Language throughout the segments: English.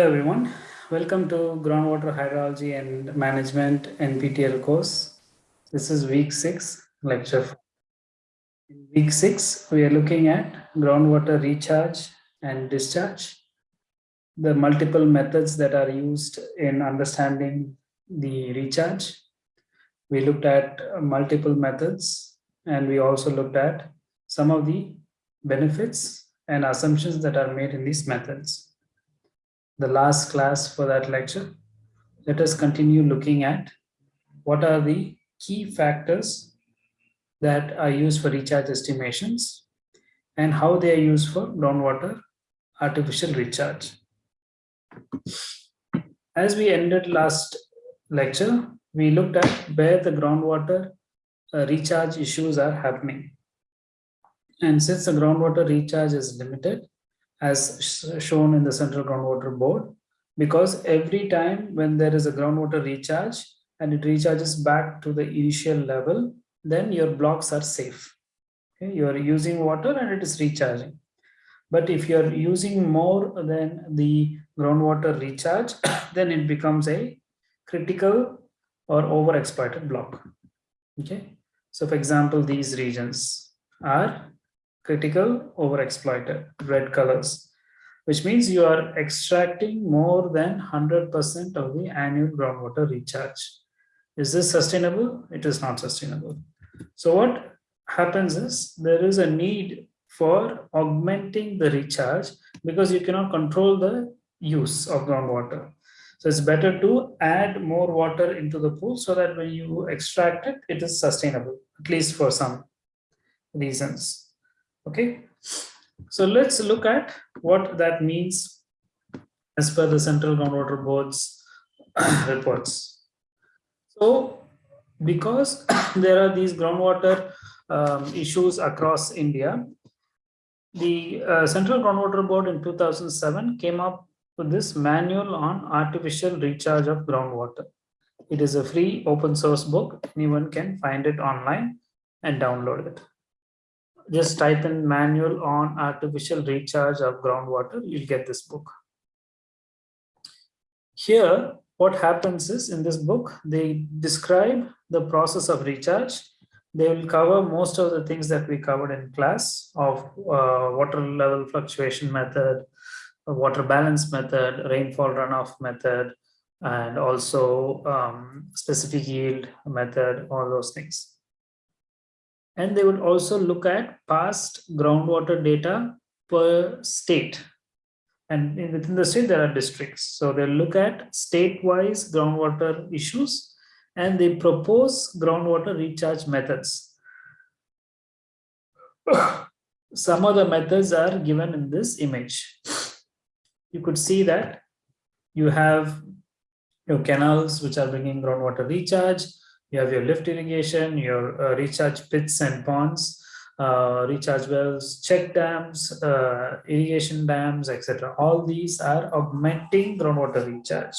Hello everyone, welcome to Groundwater Hydrology and Management NPTEL course. This is week 6, lecture 4. In week 6, we are looking at groundwater recharge and discharge, the multiple methods that are used in understanding the recharge. We looked at multiple methods and we also looked at some of the benefits and assumptions that are made in these methods the last class for that lecture, let us continue looking at what are the key factors that are used for recharge estimations and how they are used for groundwater artificial recharge. As we ended last lecture, we looked at where the groundwater uh, recharge issues are happening. And since the groundwater recharge is limited, as shown in the central groundwater board because every time when there is a groundwater recharge and it recharges back to the initial level then your blocks are safe okay? you are using water and it is recharging but if you are using more than the groundwater recharge then it becomes a critical or overexploited block okay so for example these regions are critical overexploited red colors which means you are extracting more than 100% of the annual groundwater recharge. Is this sustainable? It is not sustainable. So what happens is there is a need for augmenting the recharge because you cannot control the use of groundwater. So it's better to add more water into the pool so that when you extract it, it is sustainable, at least for some reasons. Okay, so let's look at what that means as per the Central Groundwater Board's reports. So because there are these groundwater um, issues across India, the uh, Central Groundwater Board in 2007 came up with this manual on artificial recharge of groundwater. It is a free open source book. Anyone can find it online and download it just type in manual on artificial recharge of groundwater, you'll get this book. Here, what happens is in this book, they describe the process of recharge. They will cover most of the things that we covered in class of uh, water level fluctuation method, water balance method, rainfall runoff method, and also um, specific yield method, all those things and they will also look at past groundwater data per state. And within the state there are districts. So they look at state-wise groundwater issues and they propose groundwater recharge methods. Some of the methods are given in this image. You could see that you have your canals which are bringing groundwater recharge you have your lift irrigation, your uh, recharge pits and ponds, uh, recharge wells, check dams, uh, irrigation dams, etc. All these are augmenting groundwater recharge.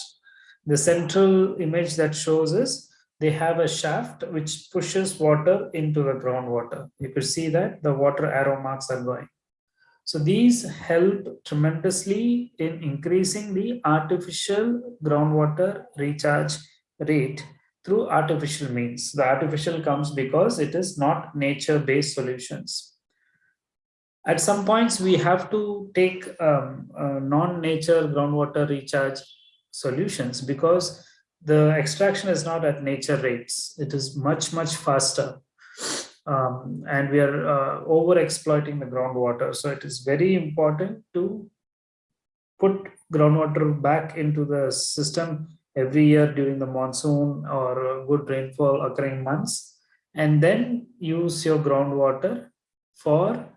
The central image that shows is they have a shaft which pushes water into the groundwater. You could see that the water arrow marks are going. So these help tremendously in increasing the artificial groundwater recharge rate through artificial means. The artificial comes because it is not nature-based solutions. At some points, we have to take um, uh, non-nature groundwater recharge solutions because the extraction is not at nature rates. It is much, much faster. Um, and we are uh, over exploiting the groundwater. So it is very important to put groundwater back into the system every year during the monsoon or good rainfall occurring months and then use your groundwater for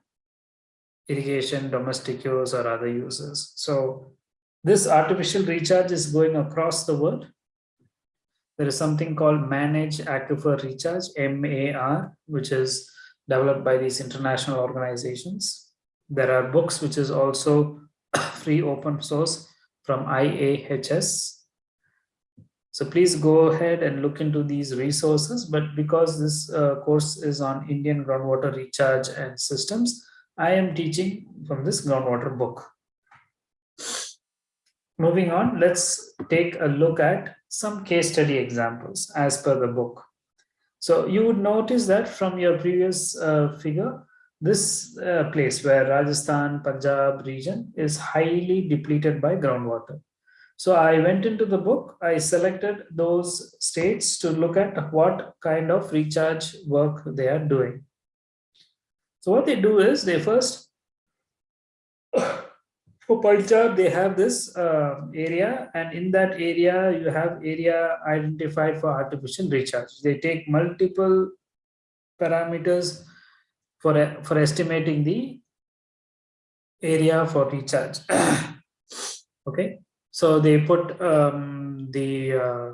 irrigation, domestic use or other uses. So this artificial recharge is going across the world. There is something called Manage Aquifer Recharge, MAR, which is developed by these international organizations. There are books which is also free open source from IAHS so please go ahead and look into these resources. But because this uh, course is on Indian groundwater recharge and systems, I am teaching from this groundwater book. moving on, let's take a look at some case study examples as per the book. So you would notice that from your previous uh, figure, this uh, place where Rajasthan, Punjab region is highly depleted by groundwater. So I went into the book, I selected those states to look at what kind of recharge work they are doing. So what they do is they first, for Punjab, they have this uh, area and in that area, you have area identified for artificial recharge. They take multiple parameters for, for estimating the area for recharge. okay. So they put um, the uh,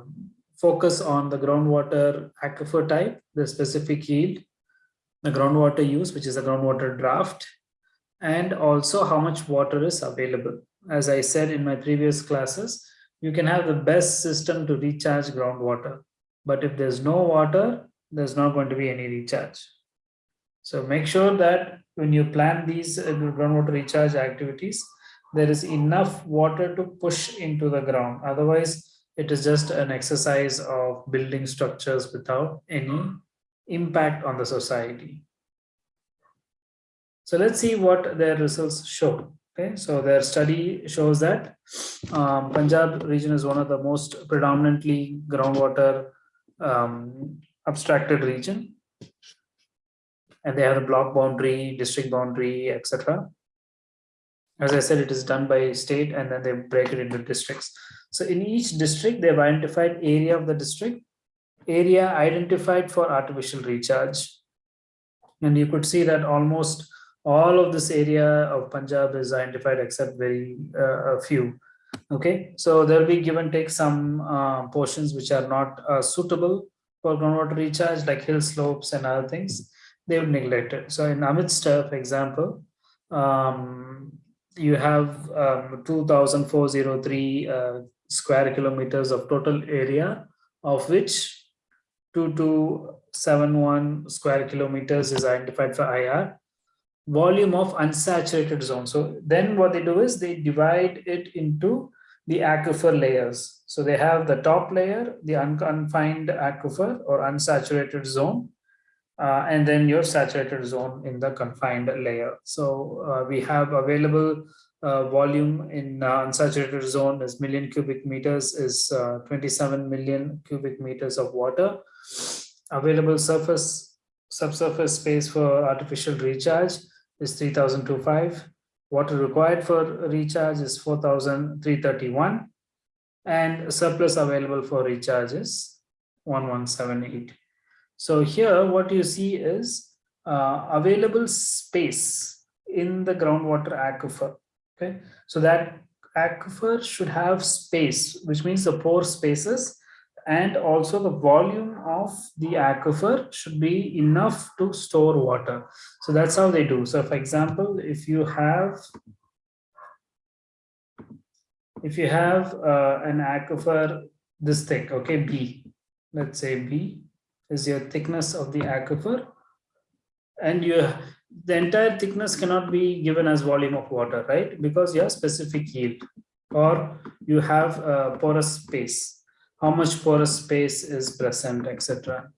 focus on the groundwater aquifer type, the specific yield, the groundwater use, which is a groundwater draft, and also how much water is available. As I said in my previous classes, you can have the best system to recharge groundwater. But if there's no water, there's not going to be any recharge. So make sure that when you plan these uh, groundwater recharge activities, there is enough water to push into the ground. Otherwise, it is just an exercise of building structures without any impact on the society. So let's see what their results show. Okay, so their study shows that um, Punjab region is one of the most predominantly groundwater um, abstracted region. And they have a block boundary, district boundary, etc as I said, it is done by state and then they break it into districts. So in each district, they've identified area of the district, area identified for artificial recharge. And you could see that almost all of this area of Punjab is identified except very uh, a few. Okay, so there will be give and take some uh, portions which are not uh, suitable for groundwater recharge like hill slopes and other things. They would neglect it. So in Amritsar, for example, um, you have um, 2,403 uh, square kilometers of total area, of which 2271 square kilometers is identified for IR. Volume of unsaturated zone. So then what they do is they divide it into the aquifer layers. So they have the top layer, the unconfined aquifer or unsaturated zone, uh, and then your saturated zone in the confined layer. So uh, we have available uh, volume in uh, unsaturated zone is million cubic meters is uh, 27 million cubic meters of water. Available surface subsurface space for artificial recharge is 3025. Water required for recharge is 4331 and surplus available for recharge is 1178. So here what you see is uh, available space in the groundwater aquifer. Okay, so that aquifer should have space, which means the pore spaces and also the volume of the aquifer should be enough to store water. So that's how they do. So for example, if you have if you have uh, an aquifer this thick, okay, B, let's say B, is your thickness of the aquifer. And you the entire thickness cannot be given as volume of water right? Because you have specific yield. Or you have a porous space. How much porous space is present etc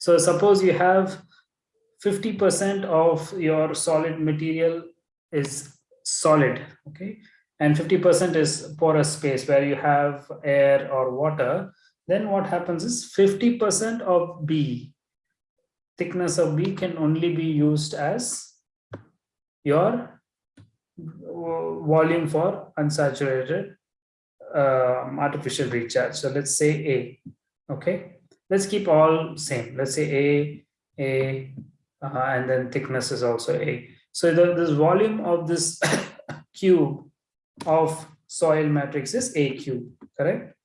so suppose you have 50 percent of your solid material is solid okay? And 50 percent is porous space where you have air or water then what happens is 50% of B, thickness of B can only be used as your volume for unsaturated um, artificial recharge. So let's say A, okay? Let's keep all same. Let's say A, A, uh, and then thickness is also A. So the, this volume of this cube of soil matrix is A cube, correct?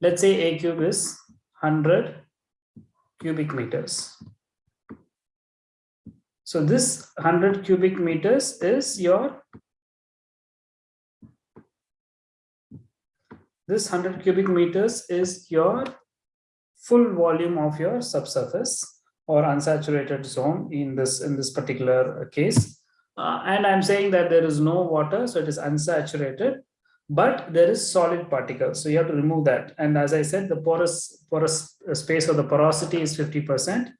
Let's say a cube is 100 cubic meters. So this 100 cubic meters is your this 100 cubic meters is your full volume of your subsurface or unsaturated zone in this in this particular case. Uh, and i'm saying that there is no water so it is unsaturated but there is solid particles. So you have to remove that. And as I said, the porous, porous space or the porosity is 50%.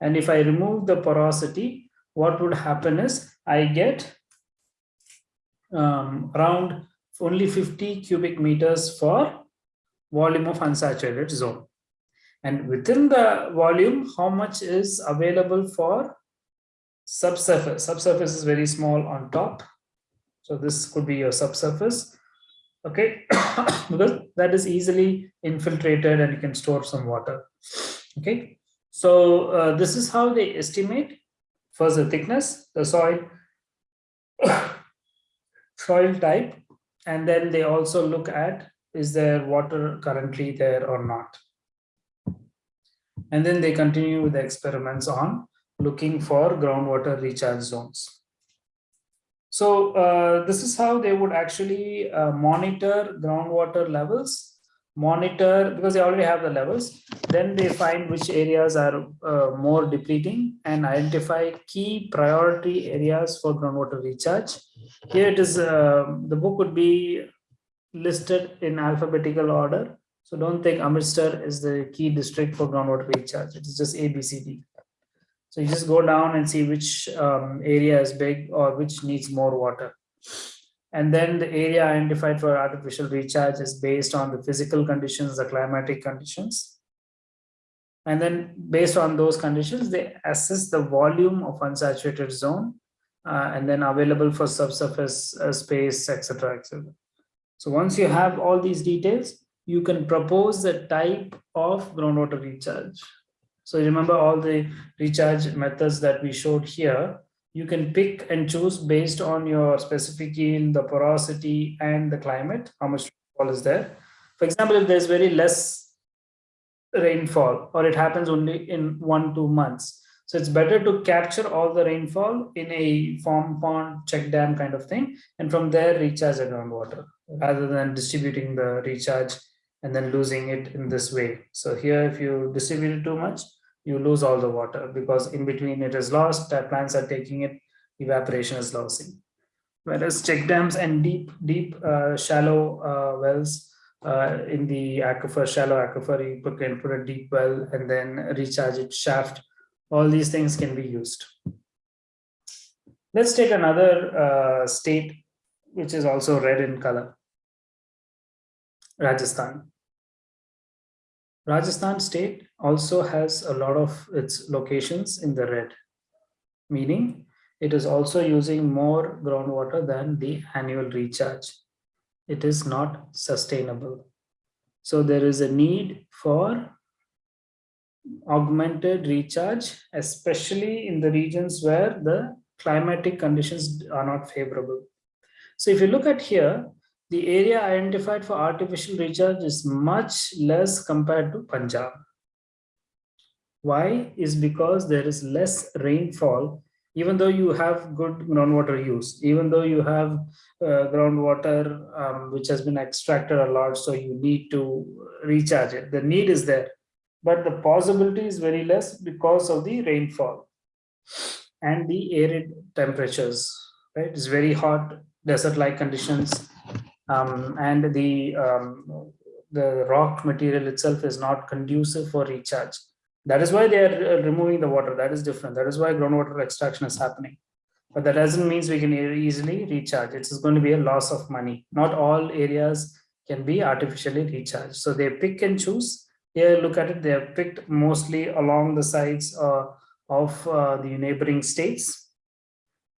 And if I remove the porosity, what would happen is I get um, around only 50 cubic meters for volume of unsaturated zone. And within the volume, how much is available for subsurface? Subsurface is very small on top. So this could be your subsurface. Okay, because that is easily infiltrated and you can store some water. Okay, so uh, this is how they estimate first the thickness, the soil, soil type, and then they also look at is there water currently there or not. And then they continue with the experiments on looking for groundwater recharge zones. So uh, this is how they would actually uh, monitor groundwater levels, monitor because they already have the levels. Then they find which areas are uh, more depleting and identify key priority areas for groundwater recharge. Here it is, uh, the book would be listed in alphabetical order. So don't think Amritsar is the key district for groundwater recharge. It is just A, B, C, D. So you just go down and see which um, area is big or which needs more water. And then the area identified for artificial recharge is based on the physical conditions, the climatic conditions. And then based on those conditions, they assess the volume of unsaturated zone uh, and then available for subsurface uh, space, etc., etc. So once you have all these details, you can propose the type of groundwater recharge. So remember all the recharge methods that we showed here, you can pick and choose based on your specific yield, the porosity and the climate, how much rainfall is there. For example, if there's very less rainfall or it happens only in one, two months, so it's better to capture all the rainfall in a farm pond, check dam kind of thing, and from there recharge the groundwater rather than distributing the recharge and then losing it in this way. So here, if you distribute it too much, you lose all the water because in between it is lost, plants are taking it, evaporation is losing. Whereas check dams and deep, deep, uh, shallow uh, wells uh, in the aquifer, shallow aquifer, you can put a deep well and then recharge it shaft all these things can be used. Let's take another uh, state, which is also red in color. Rajasthan. Rajasthan state also has a lot of its locations in the red, meaning it is also using more groundwater than the annual recharge. It is not sustainable. So there is a need for augmented recharge, especially in the regions where the climatic conditions are not favorable. So if you look at here, the area identified for artificial recharge is much less compared to Punjab. Why? Is because there is less rainfall, even though you have good groundwater use, even though you have uh, groundwater um, which has been extracted a lot, so you need to recharge it. The need is there but the possibility is very less because of the rainfall and the arid temperatures, right? It's very hot desert-like conditions um, and the, um, the rock material itself is not conducive for recharge. That is why they are uh, removing the water. That is different. That is why groundwater extraction is happening. But that doesn't mean we can easily recharge. It's going to be a loss of money. Not all areas can be artificially recharged. So they pick and choose here, look at it, they have picked mostly along the sides uh, of uh, the neighboring states.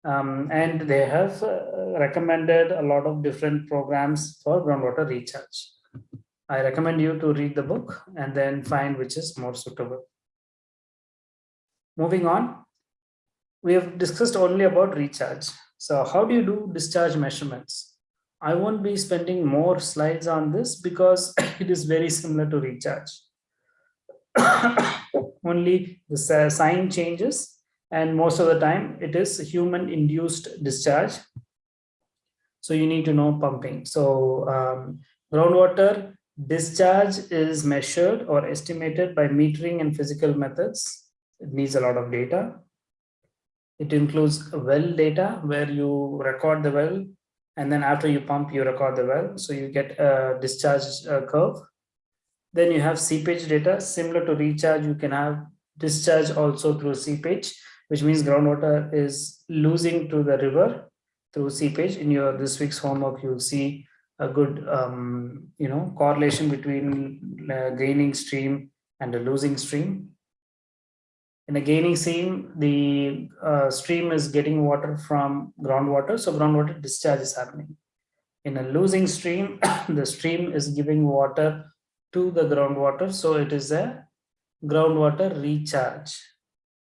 Um, and they have uh, recommended a lot of different programs for groundwater recharge. I recommend you to read the book and then find which is more suitable. Moving on, we have discussed only about recharge. So how do you do discharge measurements? I won't be spending more slides on this because it is very similar to recharge. only the sign changes and most of the time it is human induced discharge so you need to know pumping so um, groundwater discharge is measured or estimated by metering and physical methods it needs a lot of data it includes well data where you record the well And then after you pump, you record the well. So you get a discharge uh, curve. Then you have seepage data. Similar to recharge, you can have discharge also through seepage, which means groundwater is losing to the river through seepage. In your this week's homework, you'll see a good um, you know correlation between uh, gaining stream and a losing stream. In a gaining stream, the uh, stream is getting water from groundwater, so groundwater discharge is happening. In a losing stream, the stream is giving water to the groundwater, so it is a groundwater recharge.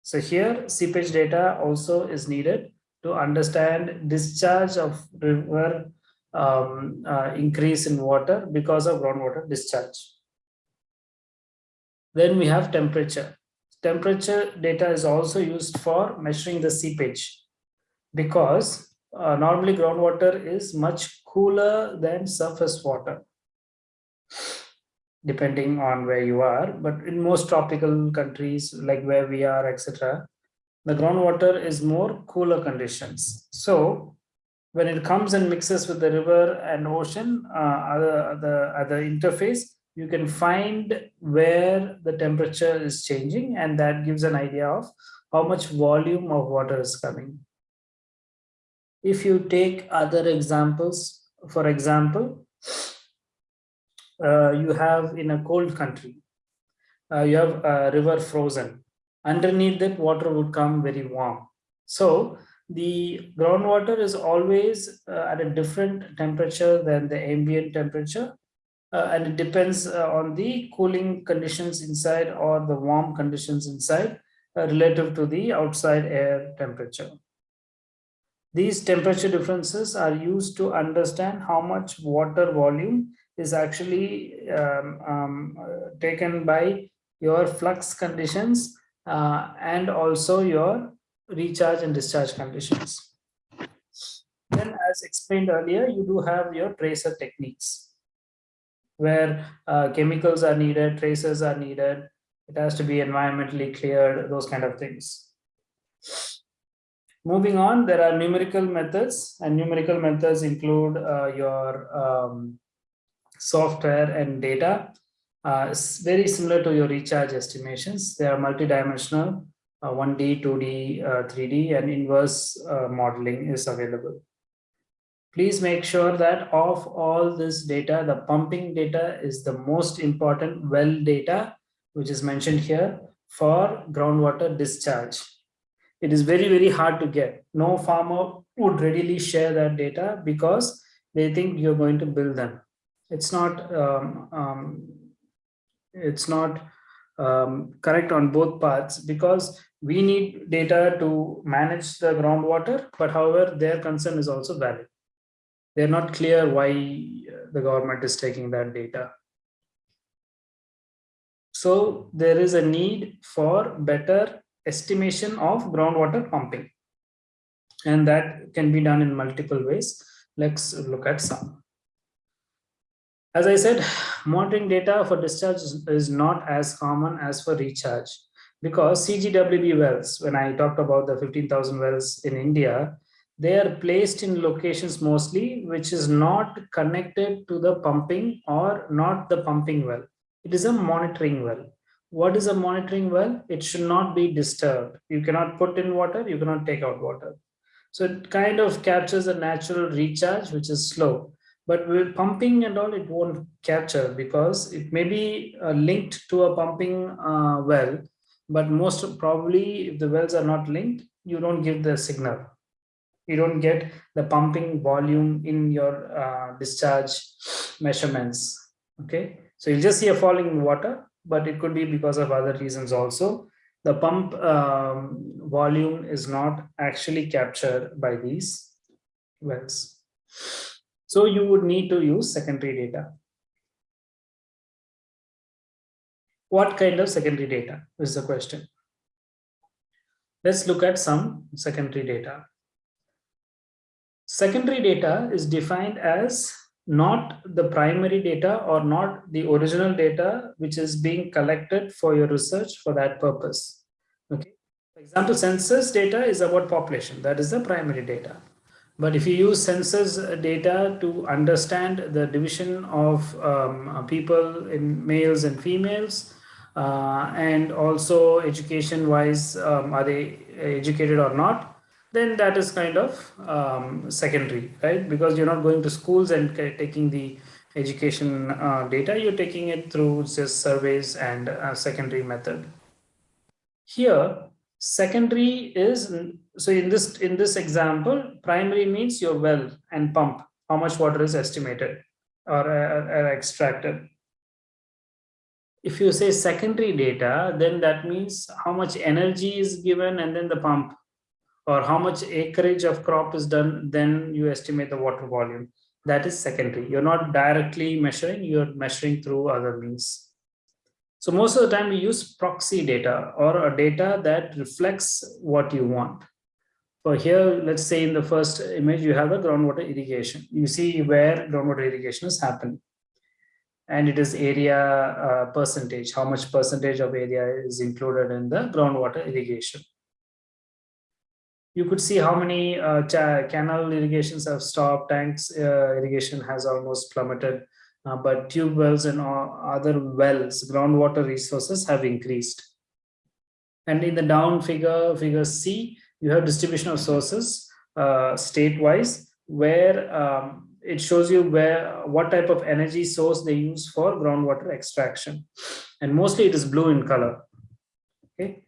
So here seepage data also is needed to understand discharge of river um, uh, increase in water because of groundwater discharge. Then we have temperature. Temperature data is also used for measuring the seepage because uh, normally groundwater is much cooler than surface water depending on where you are but in most tropical countries like where we are etc the groundwater is more cooler conditions. So when it comes and mixes with the river and ocean uh, other, the other interface you can find where the temperature is changing and that gives an idea of how much volume of water is coming. If you take other examples for example you have in a cold country uh, you have a river frozen underneath that water would come very warm so the groundwater is always uh, at a different temperature than the ambient temperature uh, and it depends uh, on the cooling conditions inside or the warm conditions inside uh, relative to the outside air temperature. These temperature differences are used to understand how much water volume is actually um, um, taken by your flux conditions uh, and also your recharge and discharge conditions. Then as explained earlier, you do have your tracer techniques where uh, chemicals are needed, tracers are needed, it has to be environmentally cleared, those kind of things. Moving on, there are numerical methods and numerical methods include uh, your um, software and data. Uh, very similar to your recharge estimations. They are multidimensional 1D, 2D, 3D and inverse uh, modeling is available. Please make sure that of all this data, the pumping data is the most important well data, which is mentioned here for groundwater discharge. It is very, very hard to get. No farmer would readily share that data because they think you're going to bill them. It's not, um, um, it's not um, correct on both parts because we need data to manage the groundwater, but however, their concern is also valid. They're not clear why the government is taking that data. So there is a need for better estimation of groundwater pumping. And that can be done in multiple ways. Let's look at some. As I said, monitoring data for discharge is not as common as for recharge because CGWB wells, when I talked about the 15,000 wells in India, they are placed in locations mostly which is not connected to the pumping or not the pumping well. It is a monitoring well. What is a monitoring well? It should not be disturbed. You cannot put in water, you cannot take out water. So it kind of captures a natural recharge, which is slow. But with pumping and all, it won't capture because it may be uh, linked to a pumping uh, well, but most probably if the wells are not linked, you don't give the signal. You don't get the pumping volume in your uh, discharge measurements. Okay, so you'll just see a falling water, but it could be because of other reasons also. The pump um, volume is not actually captured by these wells. So you would need to use secondary data. What kind of secondary data is the question. Let's look at some secondary data. Secondary data is defined as not the primary data or not the original data which is being collected for your research for that purpose. Okay. For example, census data is about population. That is the primary data. But if you use census data to understand the division of um, people in males and females, uh, and also education wise, um, are they educated or not, then that is kind of um, secondary, right? Because you're not going to schools and taking the education uh, data, you're taking it through just surveys and a secondary method. Here, secondary is, so in this, in this example, primary means your well and pump, how much water is estimated or, uh, or extracted. If you say secondary data, then that means how much energy is given and then the pump or how much acreage of crop is done, then you estimate the water volume. That is secondary. You're not directly measuring, you're measuring through other means. So most of the time we use proxy data or a data that reflects what you want. For here, let's say in the first image, you have a groundwater irrigation. You see where groundwater irrigation is happening. And it is area uh, percentage, how much percentage of area is included in the groundwater irrigation you could see how many uh, canal irrigations have stopped, tanks uh, irrigation has almost plummeted, uh, but tube wells and other wells, groundwater resources have increased. And in the down figure, figure C, you have distribution of sources uh, state-wise, where um, it shows you where what type of energy source they use for groundwater extraction. And mostly it is blue in color. Okay.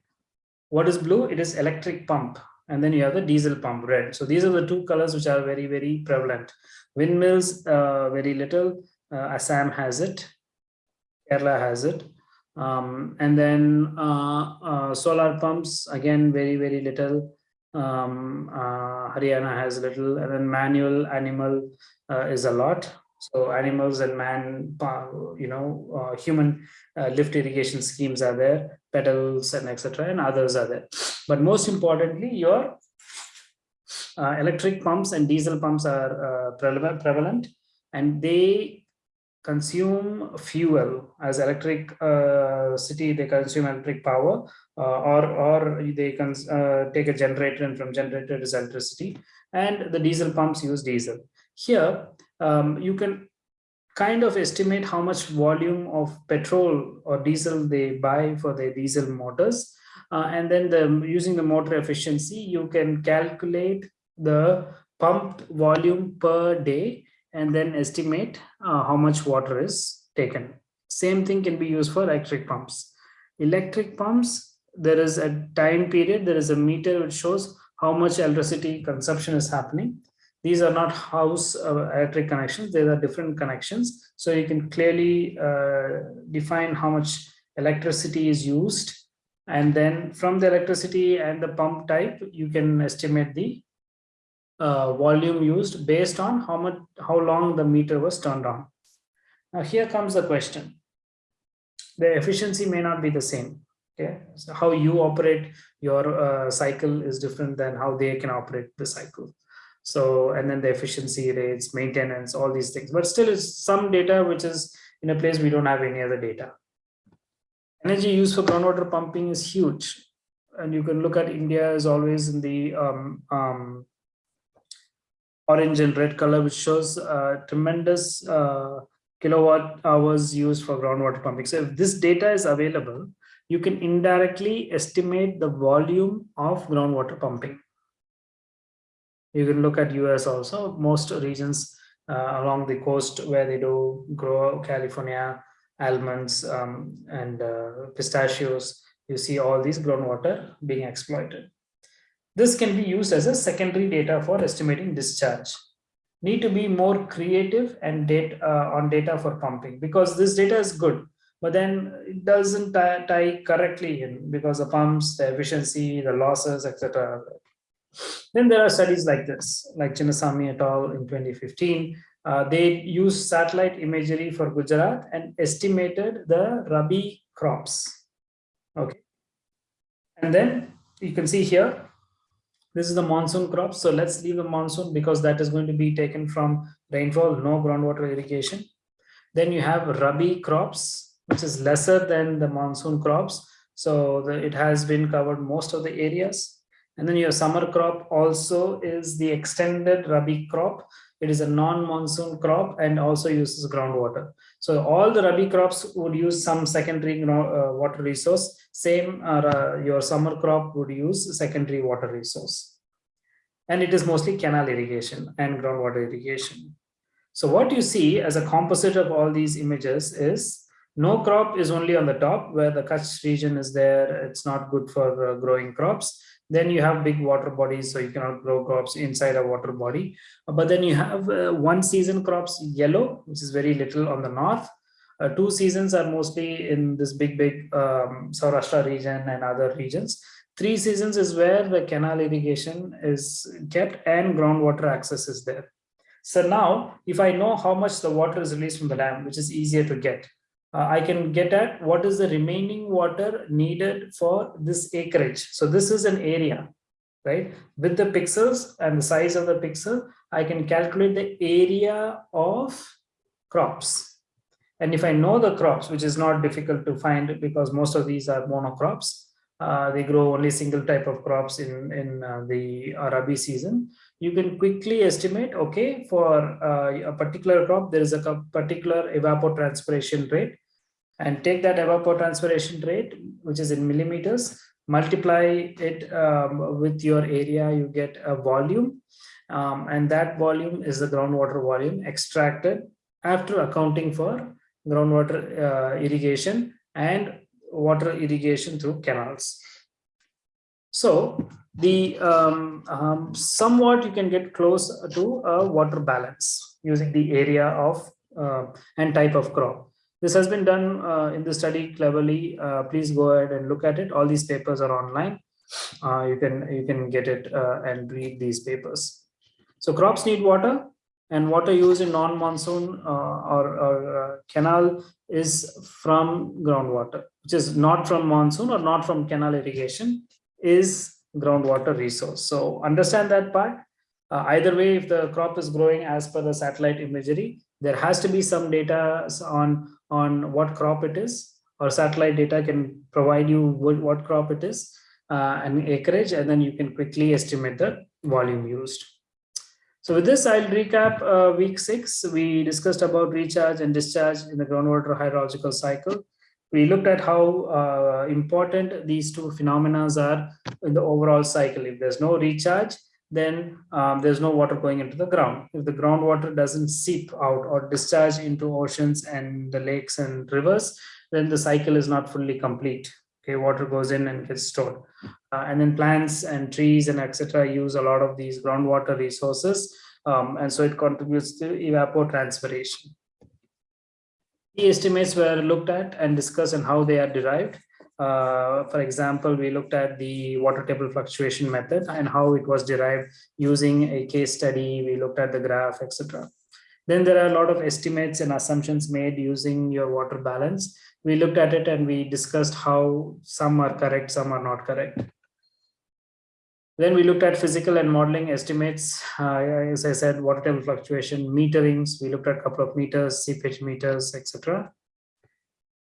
What is blue? It is electric pump and then you have the diesel pump red. So these are the two colors which are very, very prevalent. Windmills, uh, very little. Uh, Assam has it. Kerala has it. Um, and then uh, uh solar pumps, again, very, very little. Um, uh, Haryana has little. And then manual animal uh, is a lot. So animals and man, you know, human lift irrigation schemes are there, pedals and etc. and others are there. But most importantly, your uh, electric pumps and diesel pumps are uh, prevalent and they consume fuel as electric uh, city they consume electric power uh, or or they can uh, take a generator and from generator is electricity and the diesel pumps use diesel. Here um, you can kind of estimate how much volume of petrol or diesel they buy for their diesel motors uh, and then the using the motor efficiency, you can calculate the pumped volume per day and then estimate uh, how much water is taken. Same thing can be used for electric pumps. Electric pumps, there is a time period, there is a meter which shows how much electricity consumption is happening. These are not house uh, electric connections, they are different connections. So you can clearly uh, define how much electricity is used and then from the electricity and the pump type, you can estimate the uh, volume used based on how much, how long the meter was turned on. Now here comes the question. The efficiency may not be the same. Okay, so how you operate your uh, cycle is different than how they can operate the cycle. So, and then the efficiency rates, maintenance, all these things. But still, it's some data which is in a place we don't have any other data energy used for groundwater pumping is huge. And you can look at India is always in the um, um, orange and red color, which shows uh, tremendous uh, kilowatt hours used for groundwater pumping. So if this data is available, you can indirectly estimate the volume of groundwater pumping. You can look at US also, most regions uh, along the coast where they do grow California, almonds um, and uh, pistachios, you see all these groundwater being exploited. This can be used as a secondary data for estimating discharge. Need to be more creative and uh, on data for pumping because this data is good, but then it doesn't tie, tie correctly in because the pumps, the efficiency, the losses, etc. Then there are studies like this, like Chinnasamy et al. in 2015, uh, they used satellite imagery for Gujarat and estimated the Rabi crops. Okay. And then you can see here, this is the monsoon crops. So let's leave the monsoon because that is going to be taken from rainfall, no groundwater irrigation. Then you have Rabi crops, which is lesser than the monsoon crops. So the, it has been covered most of the areas. And then your summer crop also is the extended Rabi crop. It is a non-monsoon crop and also uses groundwater. So all the Rabi crops would use some secondary uh, water resource. Same, uh, your summer crop would use secondary water resource. And it is mostly canal irrigation and groundwater irrigation. So what you see as a composite of all these images is no crop is only on the top where the Kutch region is there. It's not good for uh, growing crops. Then you have big water bodies, so you cannot grow crops inside a water body. But then you have uh, one season crops yellow, which is very little on the north. Uh, two seasons are mostly in this big, big um, Saurashtra region and other regions. Three seasons is where the canal irrigation is kept and groundwater access is there. So now, if I know how much the water is released from the dam, which is easier to get, uh, I can get at what is the remaining water needed for this acreage. So this is an area, right? With the pixels and the size of the pixel, I can calculate the area of crops. And if I know the crops, which is not difficult to find because most of these are monocrops, uh, they grow only single type of crops in, in uh, the Rabi season, you can quickly estimate, okay, for uh, a particular crop, there is a particular evapotranspiration rate and take that evapotranspiration rate, which is in millimeters, multiply it um, with your area, you get a volume. Um, and that volume is the groundwater volume extracted after accounting for groundwater uh, irrigation and water irrigation through canals. So the um, um, somewhat you can get close to a water balance using the area of uh, and type of crop. This has been done uh, in the study cleverly. Uh, please go ahead and look at it. All these papers are online. Uh, you can you can get it uh, and read these papers. So crops need water and water used in non-monsoon uh, or, or uh, canal is from groundwater, which is not from monsoon or not from canal irrigation, is groundwater resource. So understand that part. either way, if the crop is growing as per the satellite imagery, there has to be some data on on what crop it is or satellite data can provide you what, what crop it is uh, and acreage and then you can quickly estimate the volume used. So with this, I'll recap uh, week six. We discussed about recharge and discharge in the groundwater hydrological cycle. We looked at how uh, important these two phenomena are in the overall cycle. If there's no recharge, then um, there's no water going into the ground. If the groundwater doesn't seep out or discharge into oceans and the lakes and rivers, then the cycle is not fully complete. Okay, water goes in and gets stored. Uh, and then plants and trees and etc. use a lot of these groundwater resources. Um, and so it contributes to evapotranspiration. The estimates were looked at and discussed and how they are derived. Uh, for example, we looked at the water table fluctuation method and how it was derived using a case study. We looked at the graph, etc. Then there are a lot of estimates and assumptions made using your water balance. We looked at it and we discussed how some are correct, some are not correct. Then we looked at physical and modeling estimates. Uh, as I said, water table fluctuation, meterings. We looked at a couple of meters, seepage meters, etc.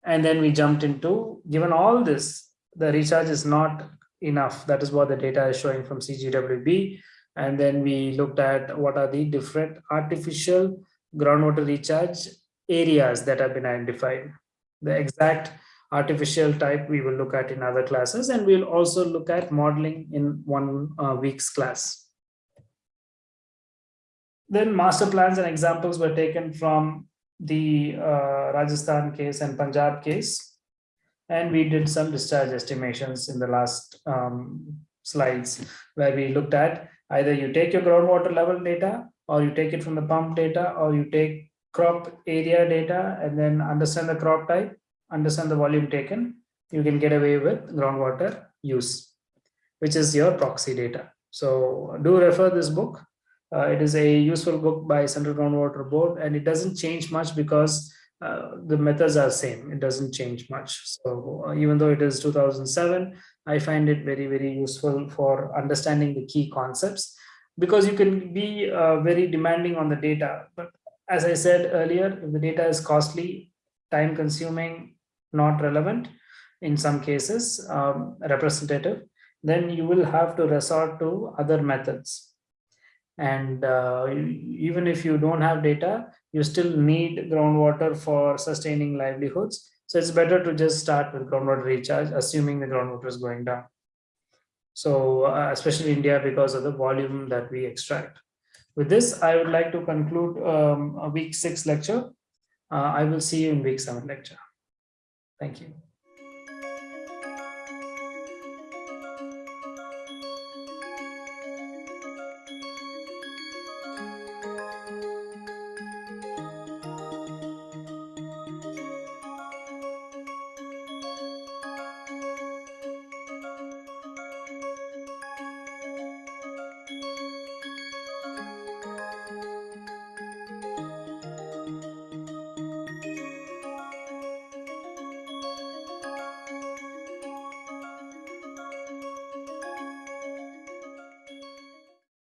And then we jumped into, given all this, the recharge is not enough. That is what the data is showing from CGWB. And then we looked at what are the different artificial groundwater recharge areas that have been identified. The exact artificial type we will look at in other classes and we'll also look at modeling in one uh, week's class. Then master plans and examples were taken from the uh, Rajasthan case and Punjab case. And we did some discharge estimations in the last um, slides where we looked at either you take your groundwater level data or you take it from the pump data or you take crop area data and then understand the crop type, understand the volume taken, you can get away with groundwater use, which is your proxy data. So do refer this book. Uh, it is a useful book by Central Groundwater Board and it doesn't change much because uh, the methods are same. It doesn't change much. So uh, even though it is 2007, I find it very, very useful for understanding the key concepts because you can be uh, very demanding on the data. But as I said earlier, if the data is costly, time consuming, not relevant, in some cases, um, representative, then you will have to resort to other methods. And uh, even if you don't have data, you still need groundwater for sustaining livelihoods. So it's better to just start with groundwater recharge, assuming the groundwater is going down. So uh, especially India because of the volume that we extract. With this, I would like to conclude um, a week six lecture. Uh, I will see you in week seven lecture. Thank you.